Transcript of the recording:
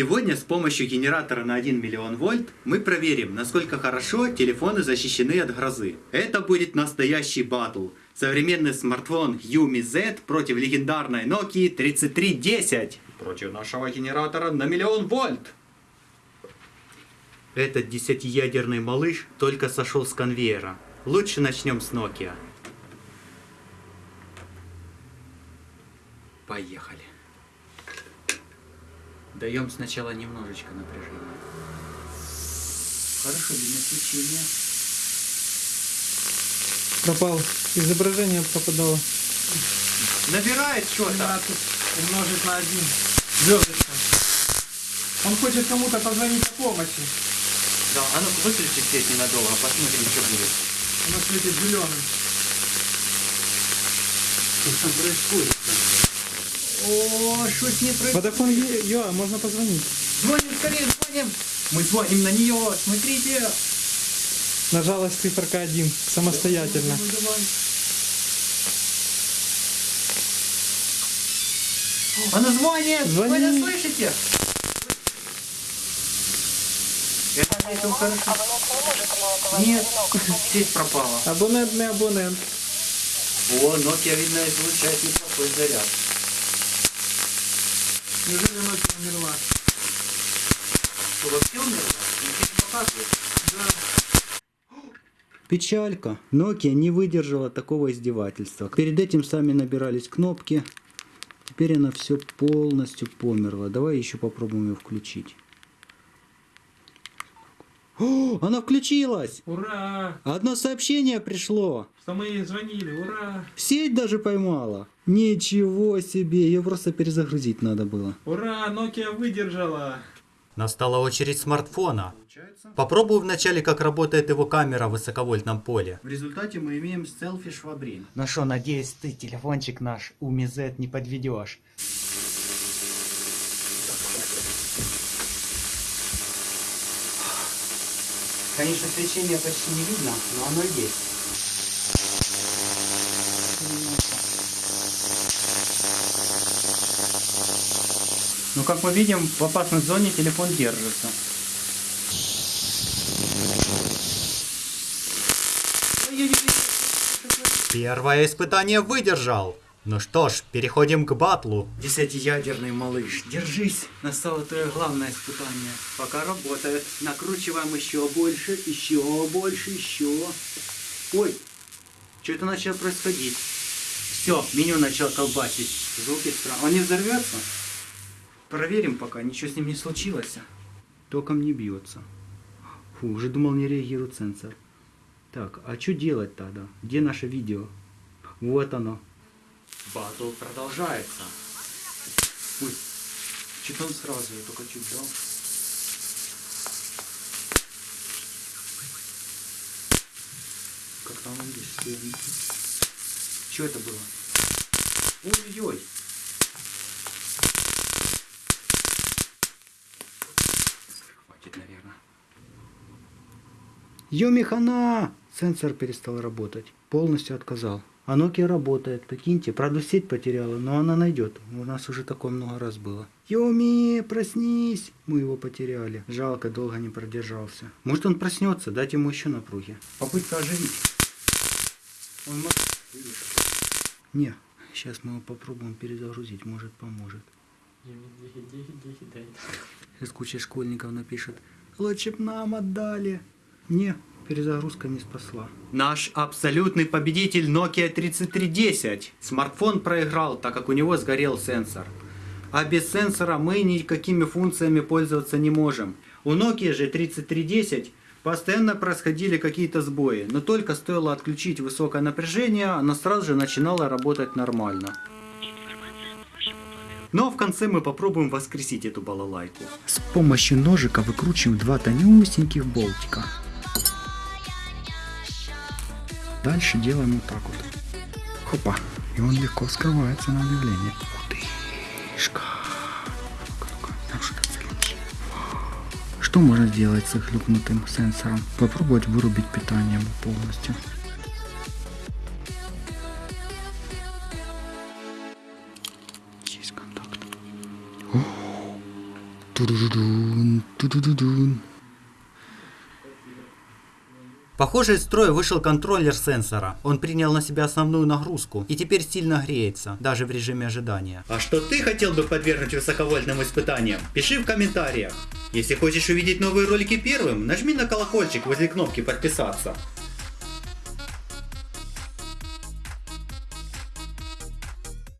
Сегодня с помощью генератора на 1 миллион вольт мы проверим, насколько хорошо телефоны защищены от грозы. Это будет настоящий батл. Современный смартфон Yumi Z против легендарной Nokia 3310. Против нашего генератора на миллион вольт. Этот десятиядерный малыш только сошел с конвейера. Лучше начнем с Nokia. Поехали. Даем сначала немножечко напряжения. Хорошо, видно свечение. Пропал. Изображение пропадало. Набирает что-то. 17 умножить на 1. Звездочка. Он хочет кому-то позвонить о помощи. Да, а ну выключи свет ненадолго, посмотрим, что будет. Оно светит зеленым. Что там происходит? О, что с ней происходит? Водофон ЮА, можно позвонить. Звоним, скорее звоним. Мы звоним на нее, смотрите. Нажалась циферка 1 самостоятельно. Ну, давай. Она звонит! Звонит. Вы это слышите? Это, это хорошо. Нет, сеть пропала. Абонентный абонент. О, Nokia, видно, излучает неплохой заряд. Неужели ночью умерла? Что, вообще умерла? Показывает. Печалька. Nokia не выдержала такого издевательства. Перед этим сами набирались кнопки. Теперь она все полностью померла. Давай еще попробуем ее включить. О, она включилась! Ура! Одно сообщение пришло. Что мы ей звонили, ура! Сеть даже поймала. Ничего себе, ее просто перезагрузить надо было. Ура, Nokia выдержала! Настала очередь смартфона. Попробую вначале, как работает его камера в высоковольтном поле. В результате мы имеем селфи швабрин. Ну что, надеюсь, ты телефончик наш Уми Z не подведешь. Конечно, свечение почти не видно, но оно есть. Ну, как мы видим, в опасной зоне телефон держится. Первое испытание выдержал. Ну что ж, переходим к батлу. Десятиядерный малыш, держись. Настало твое главное испытание. Пока работает. Накручиваем еще больше, еще больше, еще. Ой, что это начало происходить? Все, меню начал колбасить. Звуки странные. Он не взорвется? Проверим пока, ничего с ним не случилось. Током не бьется. Фу, уже думал не реагирует сенсор. Так, а что делать тогда? Где наше видео? Вот оно. Батл продолжается. Ой, он сразу, я только чуть дал. Как там здесь? Что это было? Ой-ой-ой. Хватит, наверное. Юмихана! Сенсор перестал работать. Полностью отказал. А Nokia работает, прикиньте. Правда, сеть потеряла, но она найдет. У нас уже такое много раз было. Юми, проснись! Мы его потеряли. Жалко, долго не продержался. Может он проснется, дать ему еще напруги. Попытка оживить. Он может... Не, сейчас мы его попробуем перезагрузить, может поможет. Сейчас куча школьников напишет, лучше б нам отдали. Не, перезагрузка не спасла. Наш абсолютный победитель Nokia 3310. Смартфон проиграл, так как у него сгорел сенсор. А без сенсора мы никакими функциями пользоваться не можем. У Nokia же 3310 постоянно происходили какие-то сбои, но только стоило отключить высокое напряжение, она сразу же начинала работать нормально. Но в конце мы попробуем воскресить эту балалайку. С помощью ножика выкручиваем два тонюсеньких болтика. Дальше делаем вот так вот. Хопа. И он легко вскрывается на что-то следующее. Что можно сделать с хлюпнутым сенсором? Попробовать вырубить питание полностью. Есть контакт. Ту-ду-ду-дун, ту-ду-ду-дун. Похоже, из строя вышел контроллер сенсора. Он принял на себя основную нагрузку и теперь сильно греется, даже в режиме ожидания. А что ты хотел бы подвергнуть высоковольтным испытаниям? Пиши в комментариях. Если хочешь увидеть новые ролики первым, нажми на колокольчик возле кнопки подписаться.